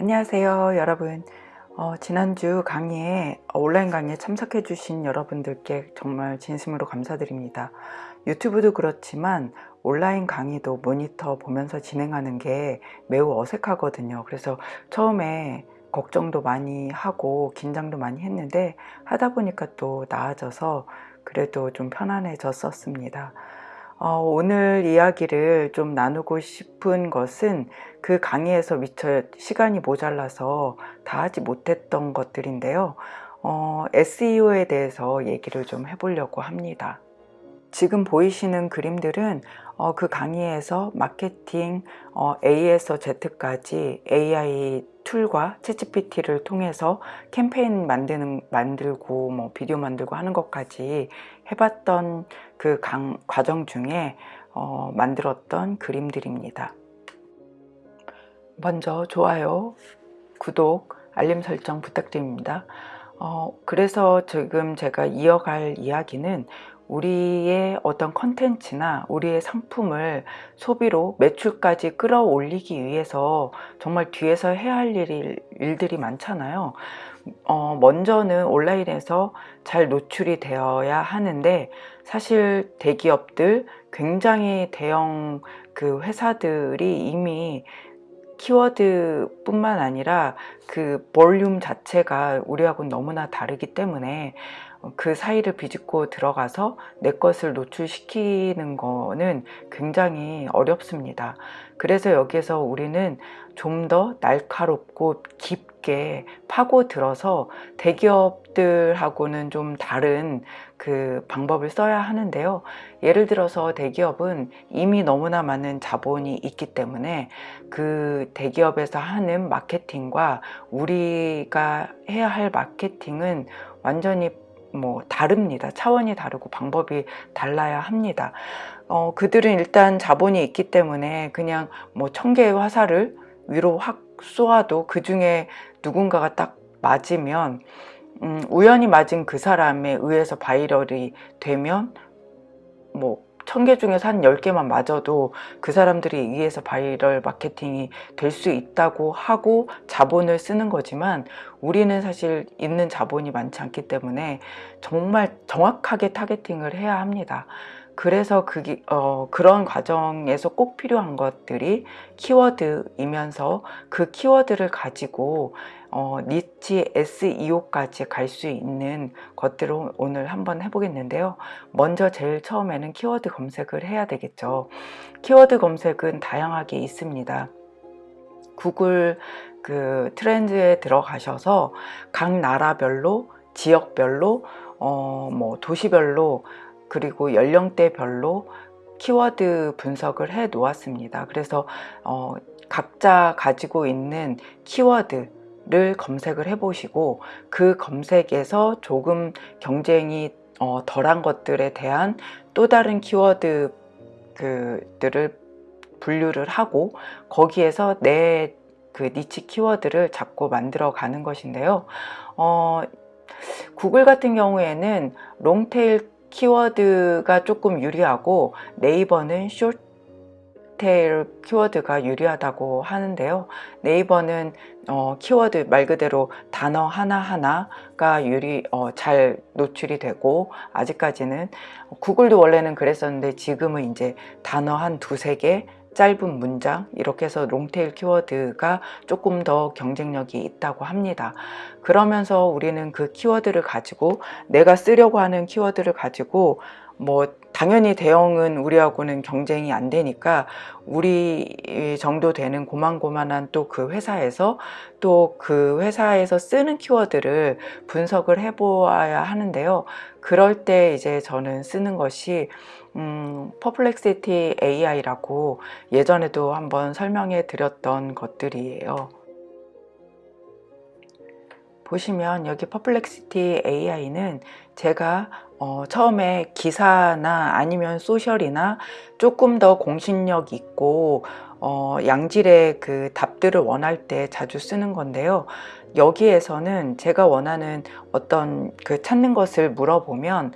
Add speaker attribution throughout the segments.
Speaker 1: 안녕하세요 여러분. 어, 지난주 강의에 온라인 강의에 참석해 주신 여러분들께 정말 진심으로 감사드립니다. 유튜브도 그렇지만 온라인 강의도 모니터 보면서 진행하는 게 매우 어색하거든요. 그래서 처음에 걱정도 많이 하고 긴장도 많이 했는데 하다 보니까 또 나아져서 그래도 좀 편안해졌었습니다 어, 오늘 이야기를 좀 나누고 싶은 것은 그 강의에서 미처 시간이 모자라서 다 하지 못했던 것들인데요. 어, SEO에 대해서 얘기를 좀 해보려고 합니다. 지금 보이시는 그림들은 어, 그 강의에서 마케팅 어, A에서 Z까지 AI 툴과 챗GPT를 통해서 캠페인 만드는 만들고 뭐 비디오 만들고 하는 것까지 해봤던 그 강, 과정 중에 어, 만들었던 그림들입니다. 먼저 좋아요, 구독, 알림 설정 부탁드립니다. 어, 그래서 지금 제가 이어갈 이야기는 우리의 어떤 컨텐츠나 우리의 상품을 소비로 매출까지 끌어올리기 위해서 정말 뒤에서 해야 할 일, 일들이 많잖아요. 어, 먼저는 온라인에서 잘 노출이 되어야 하는데 사실 대기업들 굉장히 대형 그 회사들이 이미 키워드 뿐만 아니라 그 볼륨 자체가 우리하고는 너무나 다르기 때문에 그 사이를 비집고 들어가서 내 것을 노출시키는 거는 굉장히 어렵습니다. 그래서 여기서 우리는 좀 더 날카롭고 깊 게 파고들어서 대기업들하고는 좀 다른 그 방법을 써야 하는데요. 예를 들어서 대기업은 이미 너무나 많은 자본이 있기 때문에 그 대기업에서 하는 마케팅과 우리가 해야 할 마케팅은 완전히 뭐 다릅니다. 차원이 다르고 방법이 달라야 합니다. 어, 그들은 일단 자본이 있기 때문에 그냥 뭐 천 개의 화살을 위로 확 쏘아도 그 중에 누군가가 딱 맞으면 음, 우연히 맞은 그 사람에 의해서 viral이 되면 뭐 천 개 중에서 한 열개만 맞아도 그 사람들이 의해서 바이럴 마케팅이 될 수 있다고 하고 자본을 쓰는 거지만 우리는 사실 있는 자본이 많지 않기 때문에 정말 정확하게 targeting을 해야 합니다. 그래서 그게, 어, 그런 과정에서 꼭 필요한 것들이 키워드이면서 그 키워드를 가지고 어, 니치 SEO까지 갈 수 있는 것들을 오늘 한번 해보겠는데요. 먼저 제일 처음에는 키워드 검색을 해야 되겠죠. 키워드 검색은 다양하게 있습니다. 구글 그 트렌드에 들어가셔서 각 나라별로 지역별로 어, 뭐 도시별로 그리고 연령대별로 키워드 분석을 해 놓았습니다. 그래서 어, 각자 가지고 있는 키워드를 검색을 해 보시고 그 검색에서 조금 경쟁이 어, 덜한 것들에 대한 또 다른 키워드 그들을 분류를 하고 거기에서 내 그 니치 키워드를 잡고 만들어 가는 것인데요. 어, 구글 같은 경우에는 롱테일 키워드가 조금 유리하고 네이버는 숏테일 키워드가 유리하다고 하는데요. 네이버는 어, 키워드 말 그대로 단어 하나하나가 유리 어, 잘 노출이 되고 아직까지는 구글도 원래는 그랬었는데 지금은 이제 단어 한 두세 개 짧은 문장 이렇게 해서 롱테일 키워드가 조금 더 경쟁력이 있다고 합니다. 그러면서 우리는 그 키워드를 가지고 내가 쓰려고 하는 키워드를 가지고 뭐 당연히 대형은 우리하고는 경쟁이 안 되니까 우리 정도 되는 고만고만한 또 그 회사에서 또 그 회사에서 쓰는 키워드를 분석을 해 보아야 하는데요. 그럴 때 이제 저는 쓰는 것이 음, Perplexity AI라고 예전에도 한번 설명해 드렸던 것들이에요 보시면 여기 Perplexity AI는 제가 어, 처음에 기사나 아니면 social이나 조금 더 공신력 있고 어, 양질의 그 답들을 원할 때 자주 쓰는 건데요. 여기에서는 제가 원하는 어떤 그 찾는 것을 물어보면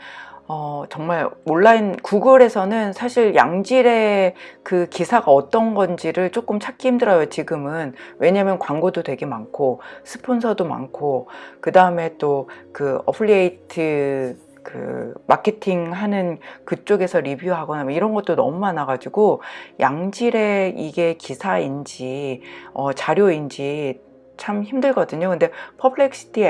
Speaker 1: 어, 정말 온라인 구글에서는 사실 양질의 그 기사가 어떤 건지를 조금 찾기 힘들어요 지금은. 왜냐면 광고도 되게 많고 스폰서도 많고 그 다음에 또 그 affiliate 그 마케팅 하는 그쪽에서 리뷰하거나 뭐 이런 것도 너무 많아 가지고 양질의 이게 기사인지 어, 자료인지 참 힘들거든요. 근데 Perplexity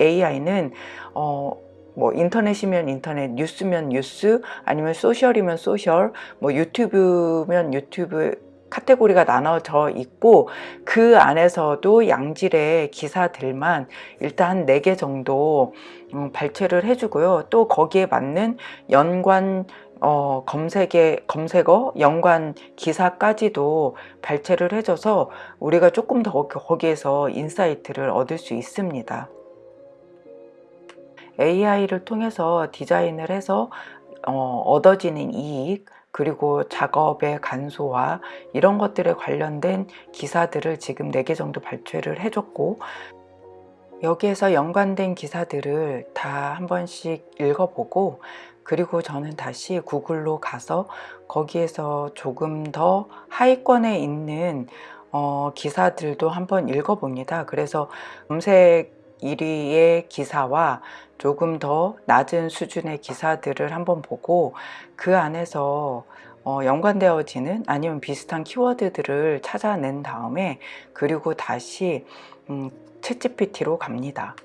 Speaker 1: AI는 어, 뭐 인터넷이면 인터넷, 뉴스면 뉴스, 아니면 social이면 social, 뭐 유튜브면 유튜브 카테고리가 나눠져 있고 그 안에서도 양질의 기사들만 일단 4개 정도 음, 발췌를 해주고요. 또 거기에 맞는 연관 어, 검색에, 검색어, 연관 기사까지도 발췌를 해줘서 우리가 조금 더 거기에서 insight를 얻을 수 있습니다. AI를 통해서 디자인을 해서 어, 얻어지는 이익 그리고 작업의 간소화 이런 것들에 관련된 기사들을 지금 4개 정도 발췌를 해줬고 여기에서 연관된 기사들을 다 한 번씩 읽어보고 그리고 저는 다시 구글로 가서 거기에서 조금 더 하위권에 있는 어, 기사들도 한번 읽어봅니다. 그래서 검색 1위의 기사와 조금 더 낮은 수준의 기사들을 한번 보고 그 안에서 어, 연관되어지는 아니면 비슷한 키워드들을 찾아낸 다음에 그리고 다시 음, 챗GPT로 갑니다.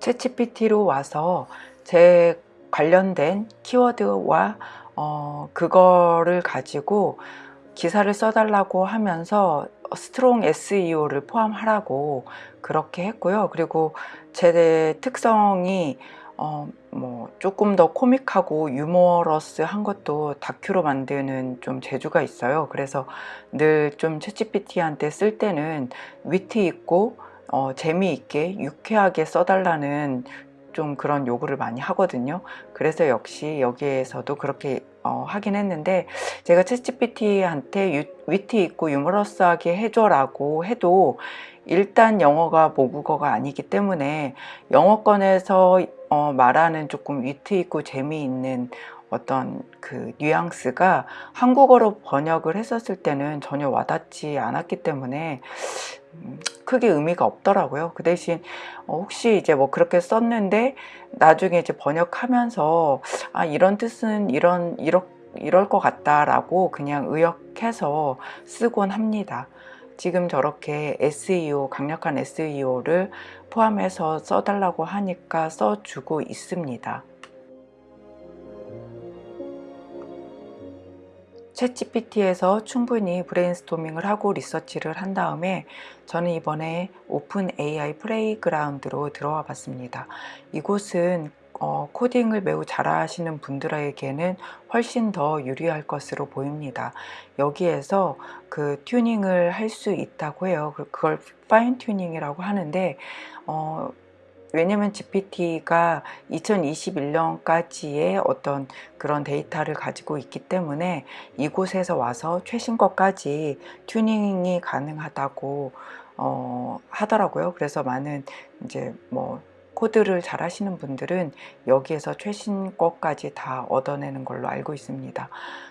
Speaker 1: 챗GPT로 와서 제 관련된 키워드와 어, 그거를 가지고 기사를 써달라고 하면서 strong SEO를 포함하라고 그렇게 했고요. 그리고 제 특성이 어, 뭐 조금 더 코믹하고 유머러스한 것도 다큐로 만드는 좀 재주가 있어요. 그래서 늘좀 챗GPT한테 쓸 때는 위트 있고 어, 재미있게 유쾌하게 써달라는 좀 그런 요구를 많이 하거든요. 그래서 역시 여기에서도 그렇게 어, 하긴 했는데 제가 챗GPT한테 위트 있고 유머러스하게 해줘라고 해도 일단 영어가 모국어가 아니기 때문에 영어권에서 어, 말하는 조금 위트 있고 재미있는 어떤 그 뉘앙스가 한국어로 번역을 했었을 때는 전혀 와닿지 않았기 때문에 음, 크게 의미가 없더라고요. 그 대신 어, 혹시 이제 뭐 그렇게 썼는데 나중에 이제 번역하면서 아 이런 뜻은 이런 이렇 이럴 것 같다라고 그냥 의역해서 쓰곤 합니다. 지금 저렇게 SEO 강력한 SEO를 포함해서 써달라고 하니까 써주고 있습니다. 챗GPT에서 충분히 브레인스토밍을 하고 리서치를 한 다음에 저는 이번에 OpenAI Playground로 들어와 봤습니다. 이곳은 어, 코딩을 매우 잘하시는 분들에게는 훨씬 더 유리할 것으로 보입니다. 여기에서 그 튜닝을 할 수 있다고 해요. 그걸 파인 튜닝이라고 하는데 어, 왜냐면 GPT가 2021년까지의 어떤 그런 데이터를 가지고 있기 때문에 이곳에서 와서 최신 것까지 튜닝이 가능하다고 어, 하더라고요. 그래서 많은 이제 뭐 코드를 잘 하시는 분들은 여기에서 최신 것까지 다 얻어내는 걸로 알고 있습니다.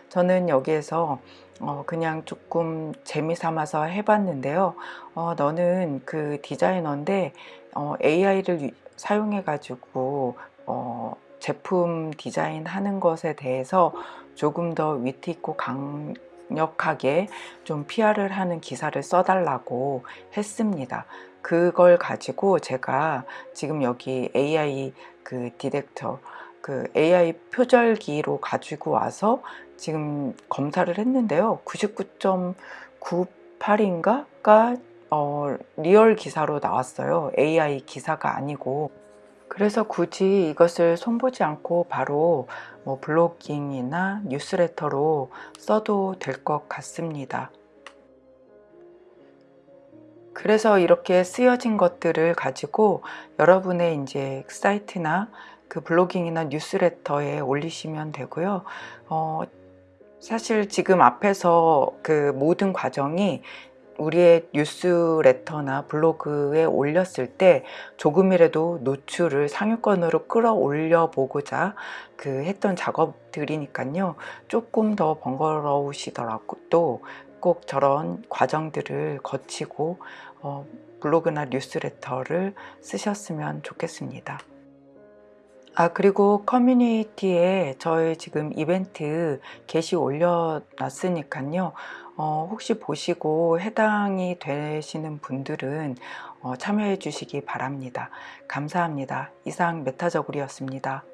Speaker 1: 저는 여기에서 어, 그냥 조금 재미 삼아서 해봤는데요. 어, 너는 그 디자이너인데 어, AI를 사용해 가지고 어, 제품 디자인 하는 것에 대해서 조금 더 위트 있고 강력하게 좀 PR을 하는 기사를 써달라고 했습니다. 그걸 가지고 제가 지금 여기 AI 그 detector 그 AI 표절기로 가지고 와서 지금 검사를 했는데요. 99.98인가가 어, real 기사로 나왔어요. AI 기사가 아니고. 그래서 굳이 이것을 손보지 않고 바로 뭐 blogging이나 뉴스레터로 써도 될 것 같습니다. 그래서 이렇게 쓰여진 것들을 가지고 여러분의 이제 사이트나 그 블로깅이나 뉴스레터에 올리시면 되고요. 어, 사실 지금 앞에서 그 모든 과정이 우리의 뉴스레터나 블로그에 올렸을 때 조금이라도 노출을 상위권으로 끌어올려 보고자 그 했던 작업들이니까요 조금 더 번거로우시더라도 꼭 저런 과정들을 거치고 어, 블로그나 뉴스레터를 쓰셨으면 좋겠습니다. 아 그리고 커뮤니티에 저희 지금 이벤트 게시 올려놨으니까요 어, 혹시 보시고 해당이 되시는 분들은 어, 참여해 주시기 바랍니다. 감사합니다. 이상 메타저굴이었습니다